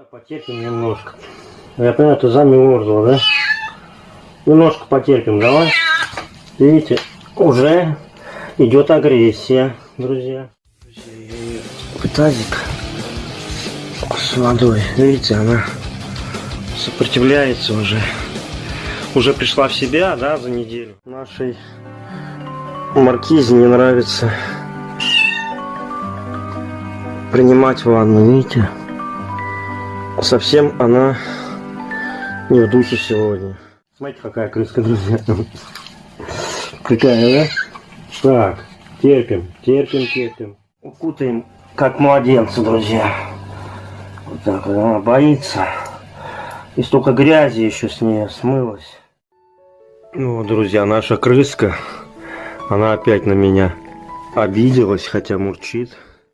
Давай потерпим немножко. Я понимаю, ты замерзла, да? Немножко потерпим, давай. Видите, уже идет агрессия, друзья. Тазик с водой. Видите, она сопротивляется уже. Уже пришла в себя, да, за неделю. Нашей маркизе не нравится принимать ванну, видите? Совсем она не в духе сегодня. Смотрите, какая крыска, друзья. Какая, да? Так, терпим, терпим, терпим. Укутаем, как младенца, друзья. Вот так вот, она боится. И столько грязи еще с ней смылось. Ну, друзья, наша крыска, она опять на меня обиделась, хотя мурчит.